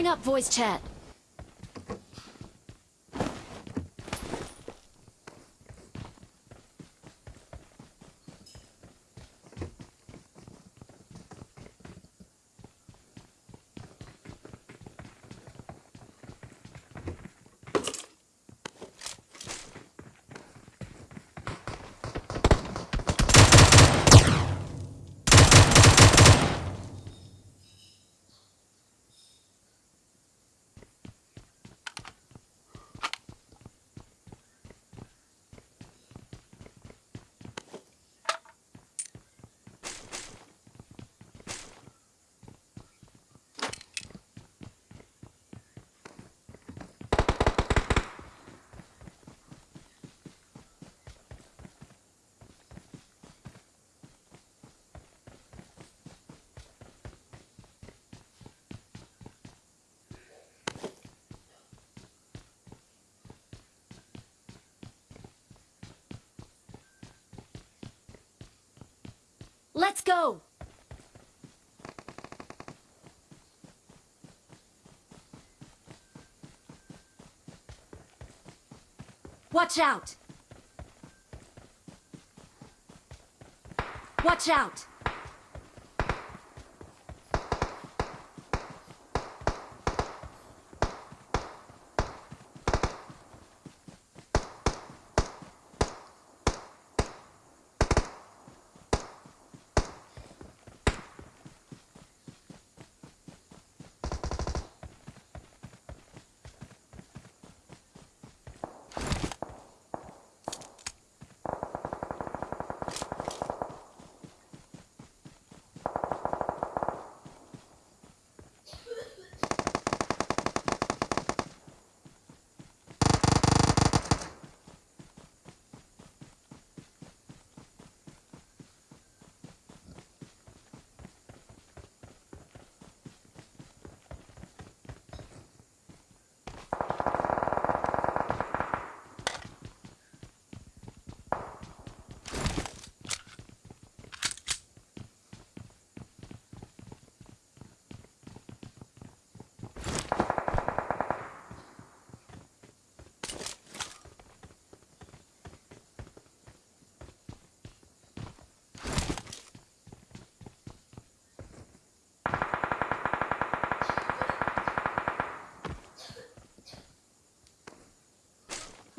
Clearing up voice chat. Let's go! Watch out! Watch out!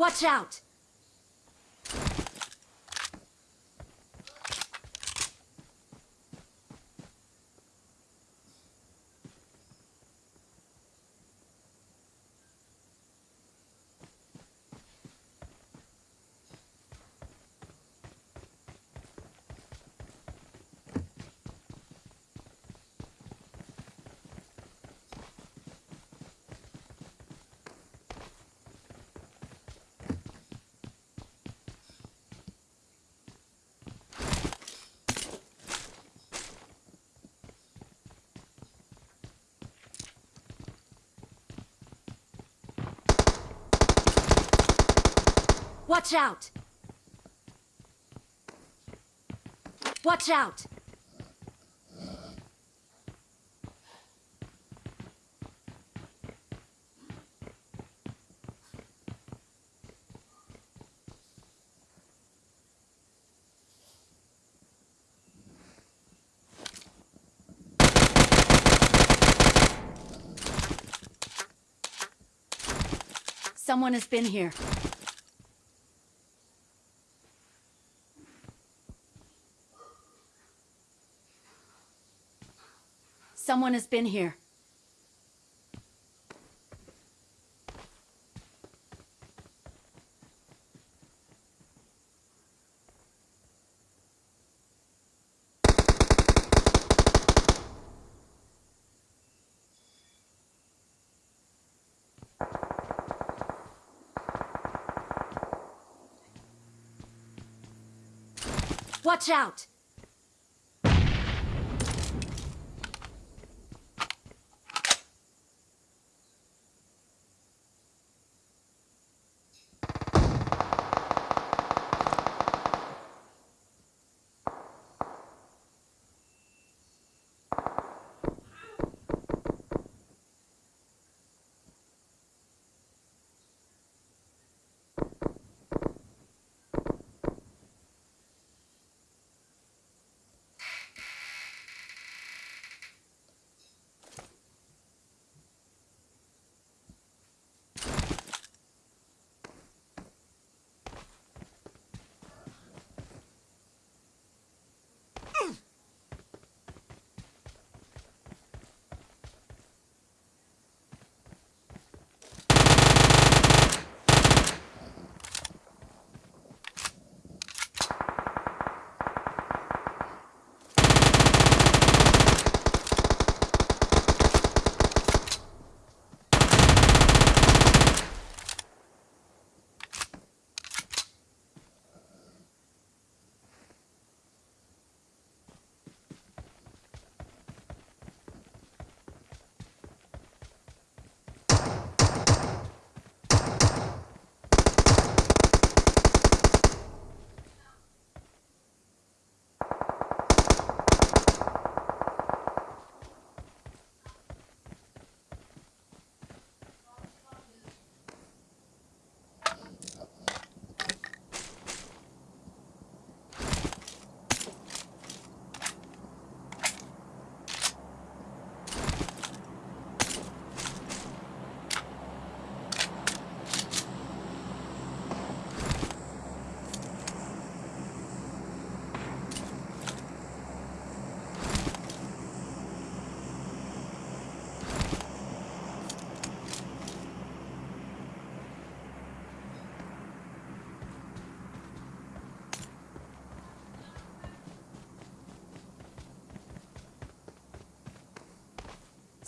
Watch out! Watch out! Watch out! Someone has been here. Someone has been here. Watch out!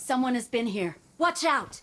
Someone has been here. Watch out!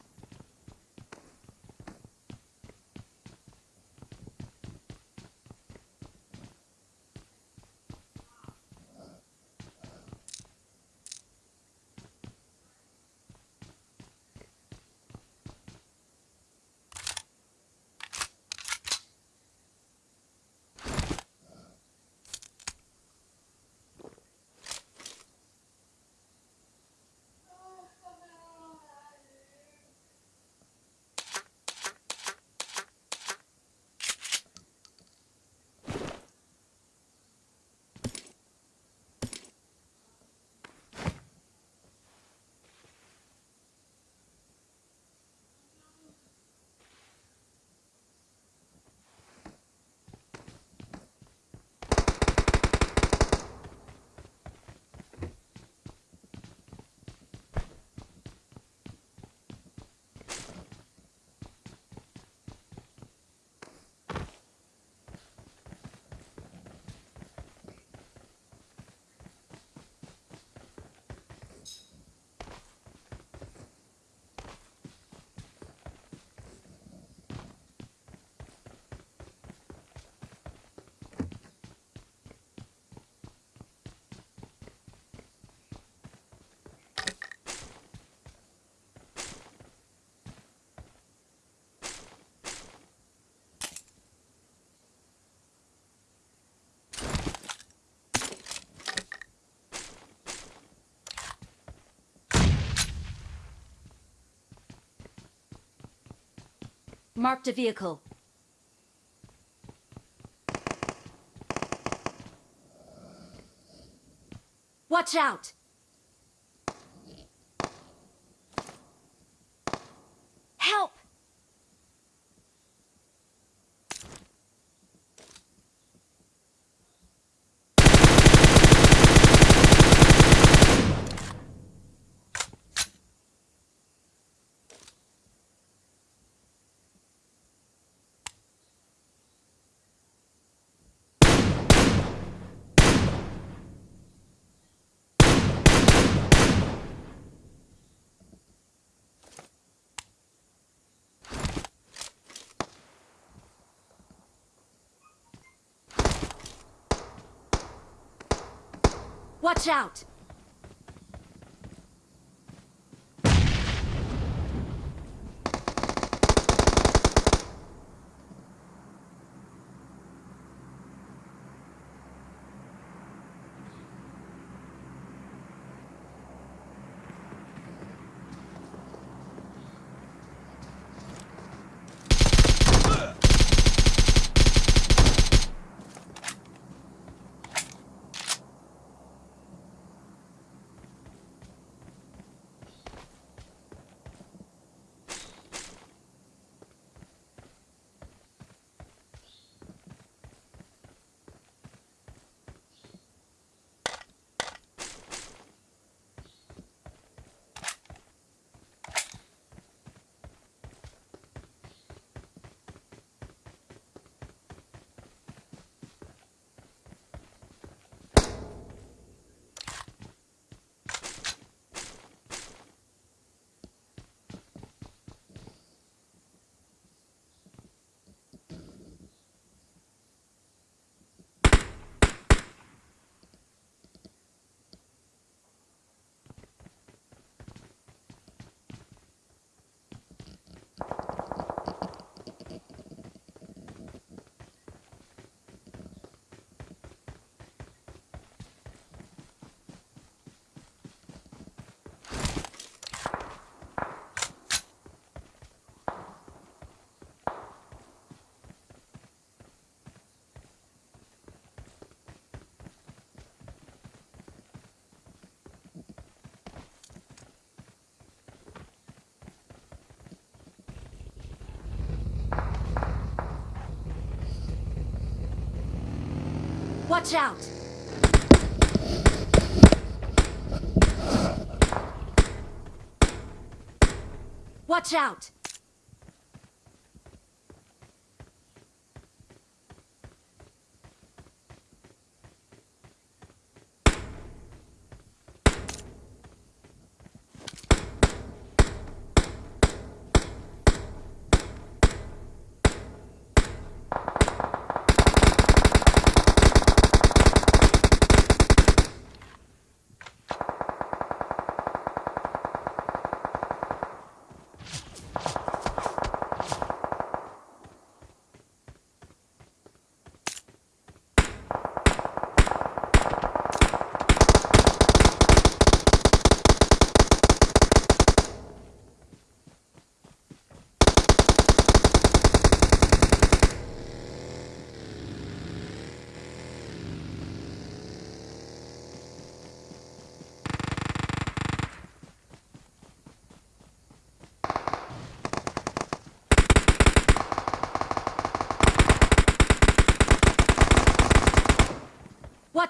Marked a vehicle. Watch out! Watch out! Watch out! Watch out!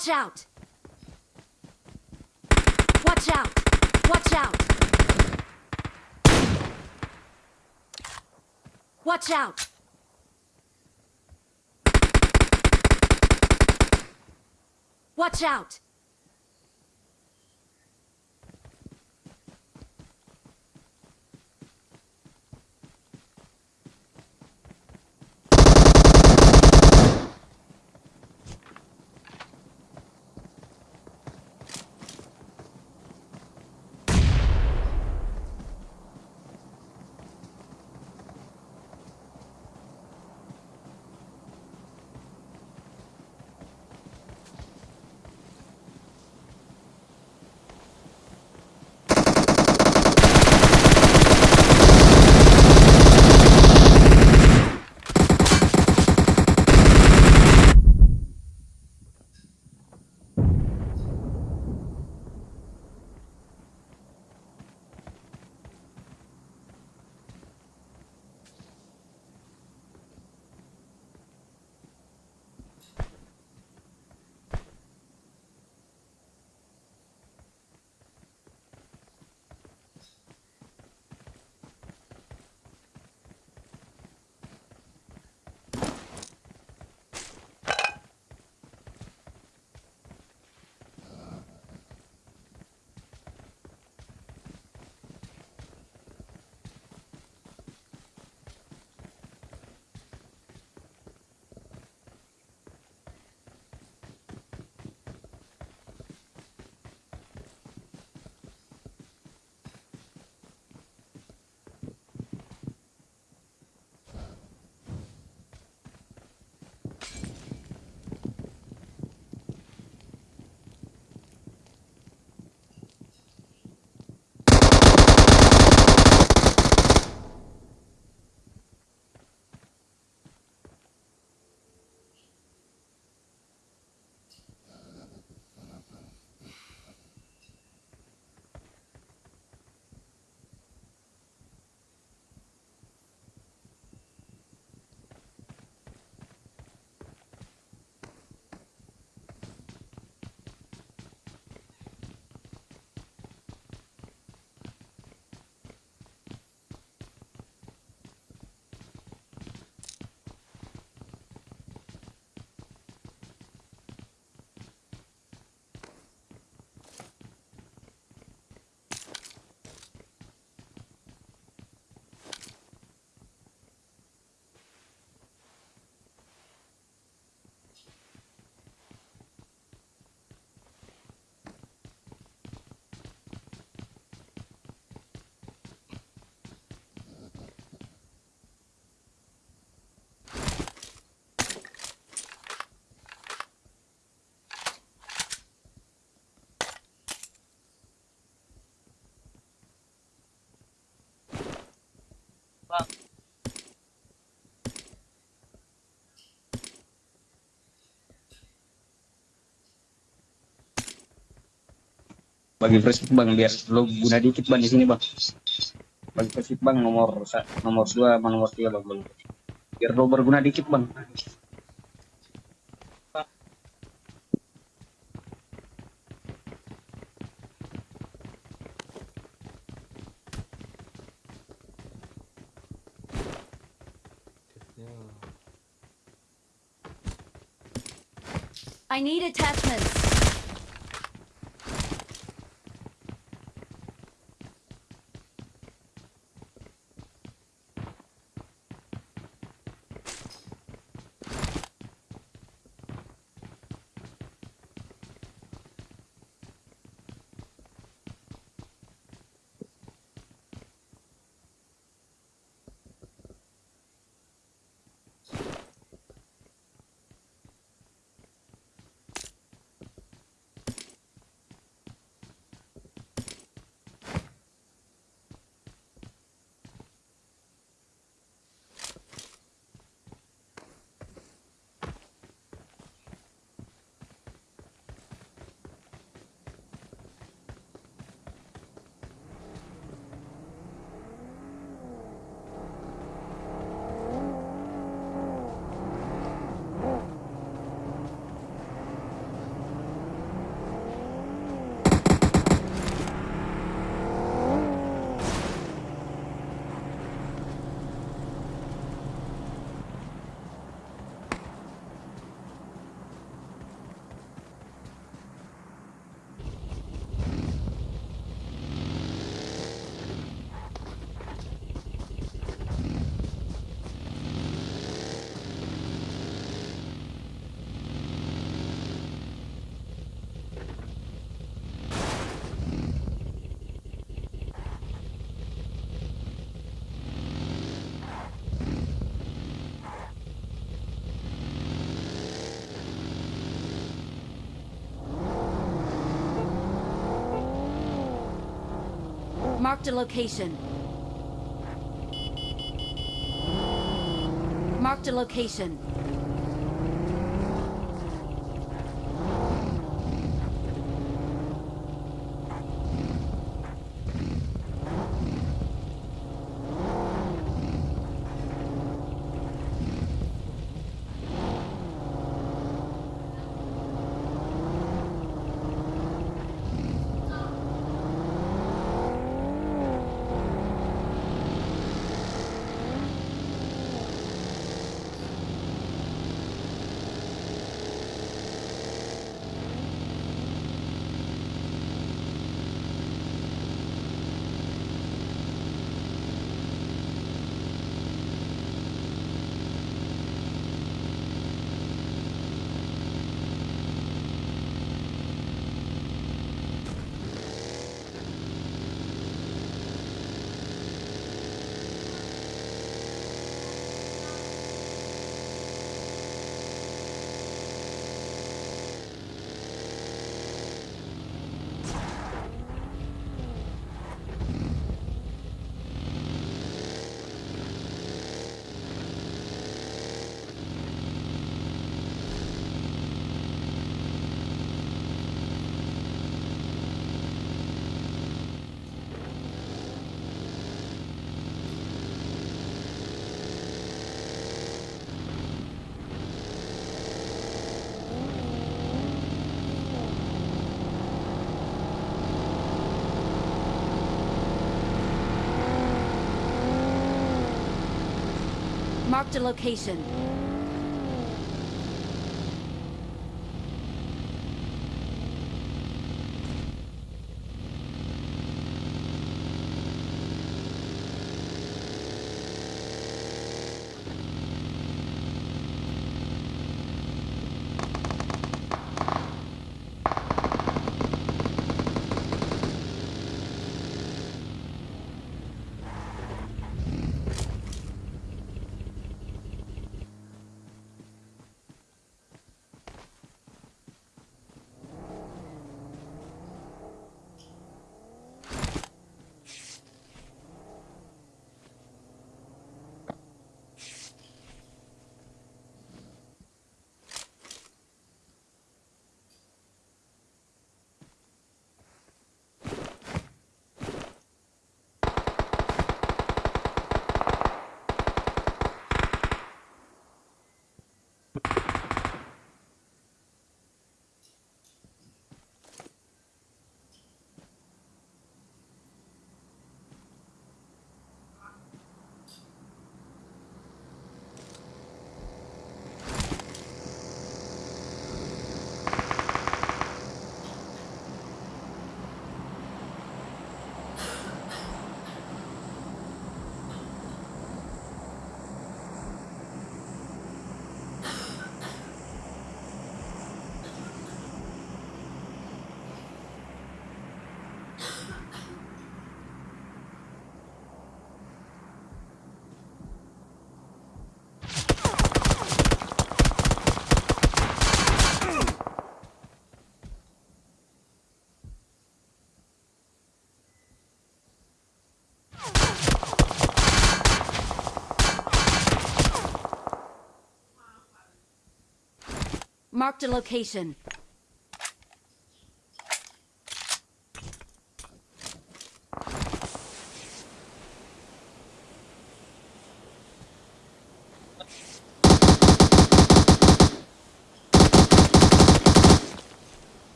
Watch out! Watch out! Watch out! Watch out! Watch out! Bagi persib bang biar lo guna dikit bang di sini bang bagi persib bang nomor nomor dua sama nomor tiga bang bang. biar lo berguna dikit bang I need attachments. Marked a location. Marked a location. Marked a location. Marked a location.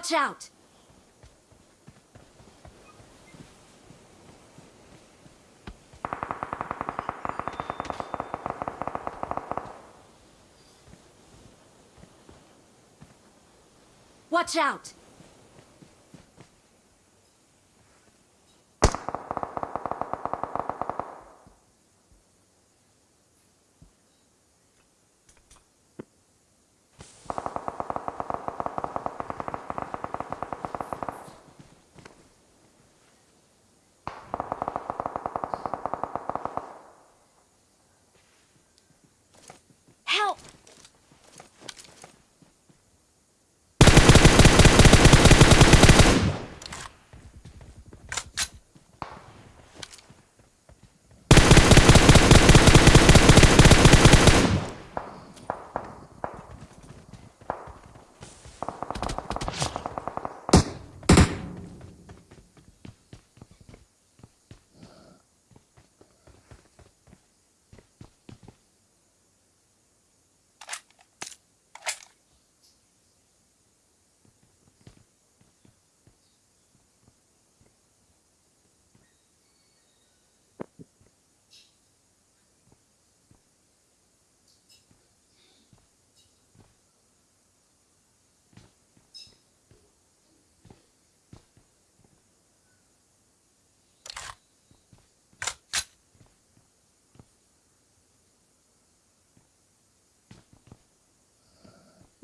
Watch out! Watch out!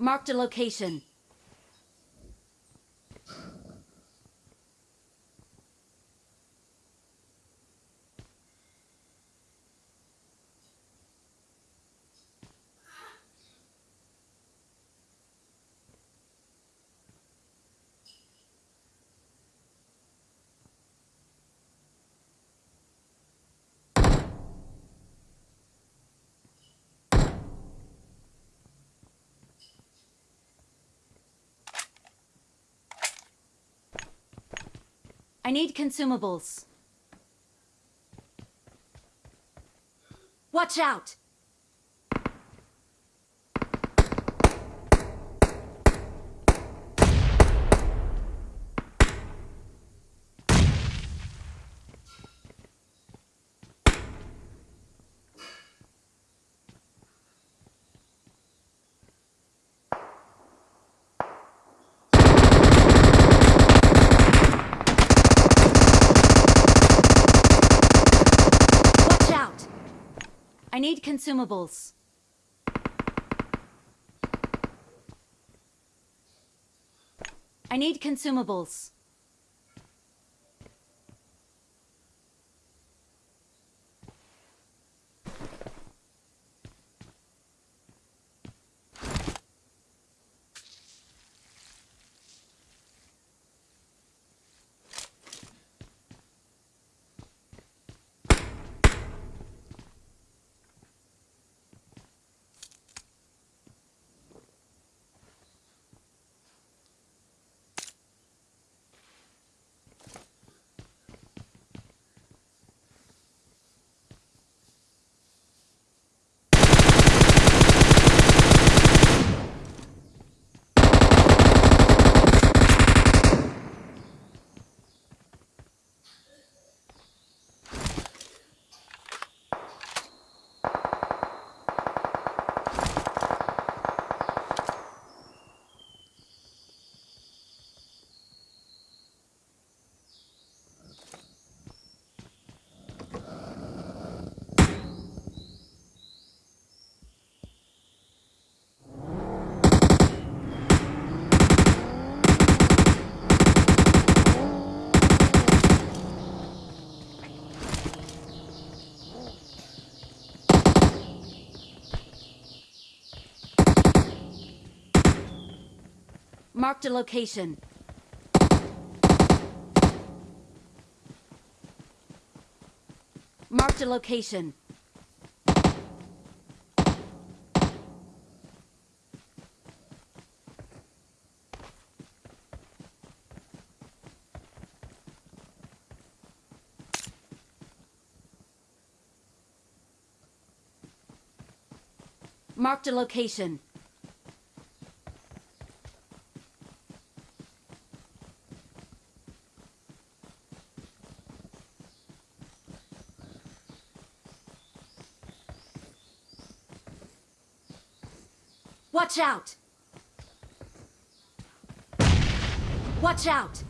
Marked a location. I need consumables. Watch out! Watch out! I need consumables. I need consumables. Marked a location. Marked a location. Marked a location. Watch out! Watch out!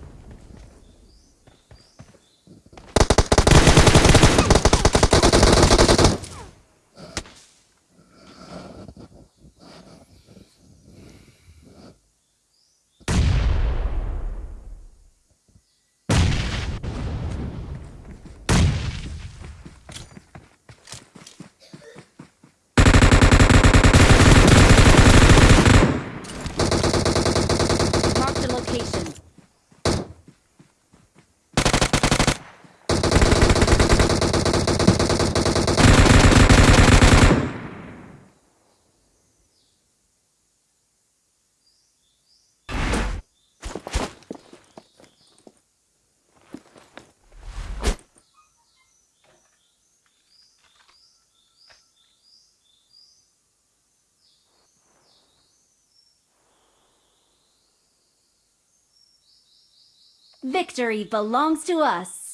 Victory belongs to us.